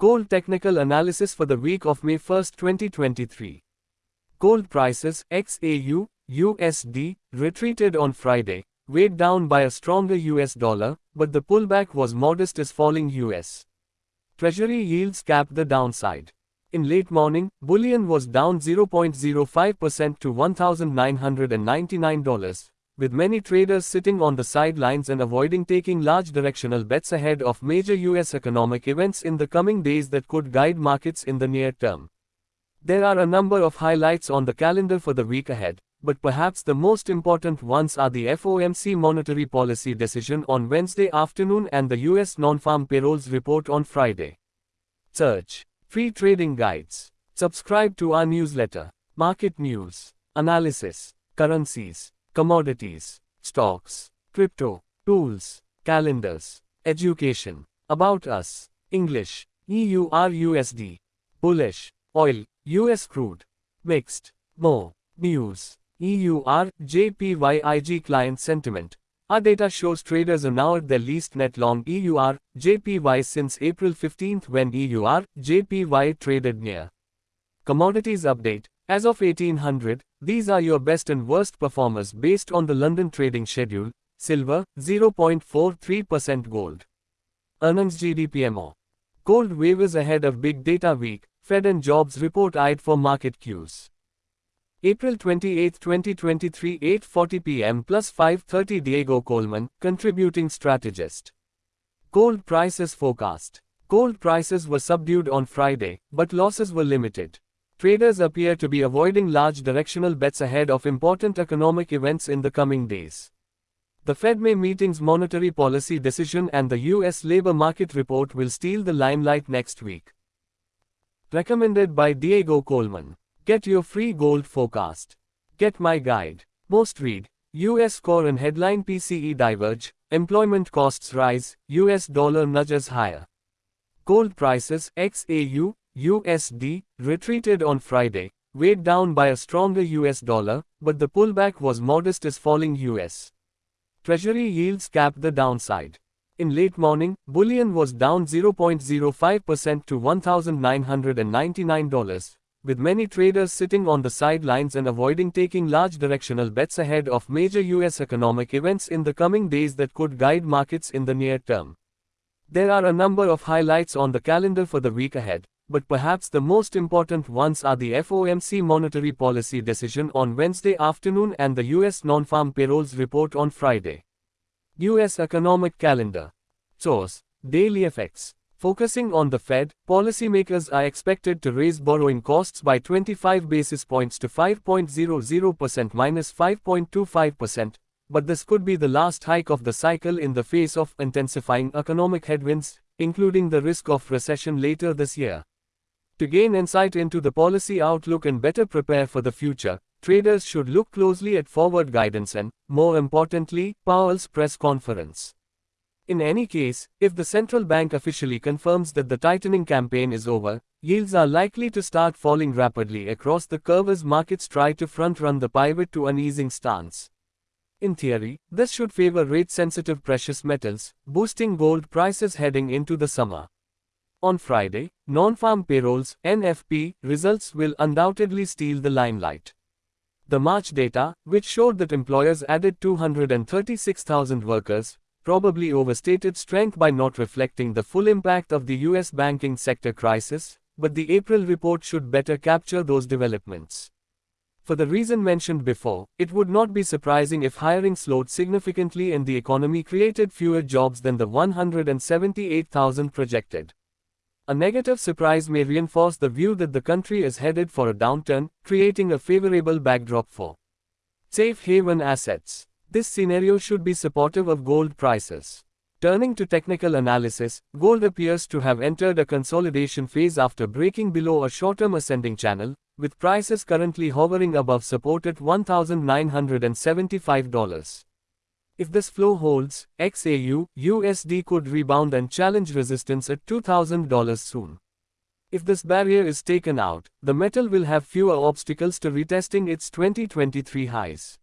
Gold technical analysis for the week of May 1, 2023. Gold prices, XAU, USD, retreated on Friday, weighed down by a stronger US dollar, but the pullback was modest as falling US. Treasury yields capped the downside. In late morning, bullion was down 0.05% to $1,999, with many traders sitting on the sidelines and avoiding taking large directional bets ahead of major US economic events in the coming days that could guide markets in the near term. There are a number of highlights on the calendar for the week ahead, but perhaps the most important ones are the FOMC monetary policy decision on Wednesday afternoon and the US non-farm payrolls report on Friday. Search Free Trading Guides. Subscribe to our newsletter. Market News. Analysis. Currencies commodities, stocks, crypto, tools, calendars, education, about us, English, EURUSD, bullish, oil, US crude, mixed, more, news, EUR, JPYIG client sentiment. Our data shows traders are now at their least net long EUR, JPY since April 15 when EUR, JPY traded near. Commodities update, as of 1800, these are your best and worst performers based on the London trading schedule. Silver, 0.43% gold. Earnings GDPMO. Gold wavers ahead of Big Data Week, Fed and jobs report eyed for market cues. April 28, 2023 8.40 p.m. plus 5.30 Diego Colman, contributing strategist. Gold prices forecast. Gold prices were subdued on Friday, but losses were limited. Traders appear to be avoiding large directional bets ahead of important economic events in the coming days. The Fed May meeting's monetary policy decision and the US labor market report will steal the limelight next week. Recommended by Diego Colman. Get your free gold forecast. Get my guide. Most read. US core and headline PCE diverge, employment costs rise, US dollar nudges higher. Gold prices, XAU, USD, retreated on Friday, weighed down by a stronger US dollar, but the pullback was modest as falling US. Treasury yields capped the downside. In late morning, bullion was down 0.05% to $1,999, with many traders sitting on the sidelines and avoiding taking large directional bets ahead of major US economic events in the coming days that could guide markets in the near term. There are a number of highlights on the calendar for the week ahead but perhaps the most important ones are the FOMC monetary policy decision on Wednesday afternoon and the US non-farm payrolls report on Friday. US economic calendar. Source: DailyFX. Focusing on the Fed, policymakers are expected to raise borrowing costs by 25 basis points to 5.00% minus 5.25%, but this could be the last hike of the cycle in the face of intensifying economic headwinds, including the risk of recession later this year. To gain insight into the policy outlook and better prepare for the future, traders should look closely at forward guidance and, more importantly, Powell's press conference. In any case, if the central bank officially confirms that the tightening campaign is over, yields are likely to start falling rapidly across the curve as markets try to front-run the pivot to an easing stance. In theory, this should favor rate-sensitive precious metals, boosting gold prices heading into the summer. On Friday, non-farm payrolls NFP results will undoubtedly steal the limelight. The March data, which showed that employers added 236,000 workers, probably overstated strength by not reflecting the full impact of the US banking sector crisis, but the April report should better capture those developments. For the reason mentioned before, it would not be surprising if hiring slowed significantly and the economy created fewer jobs than the 178,000 projected. A negative surprise may reinforce the view that the country is headed for a downturn, creating a favorable backdrop for safe haven assets. This scenario should be supportive of gold prices. Turning to technical analysis, gold appears to have entered a consolidation phase after breaking below a short-term ascending channel, with prices currently hovering above support at $1,975. If this flow holds, XAU, USD could rebound and challenge resistance at $2,000 soon. If this barrier is taken out, the metal will have fewer obstacles to retesting its 2023 highs.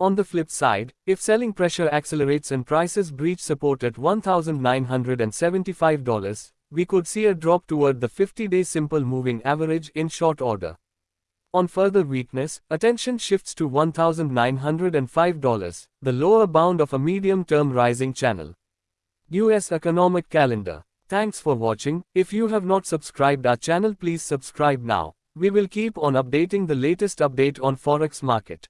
On the flip side, if selling pressure accelerates and prices breach support at $1,975, we could see a drop toward the 50-day simple moving average in short order. On further weakness, attention shifts to $1,905, the lower bound of a medium-term rising channel. US Economic Calendar. Thanks for watching. If you have not subscribed our channel please subscribe now. We will keep on updating the latest update on Forex market.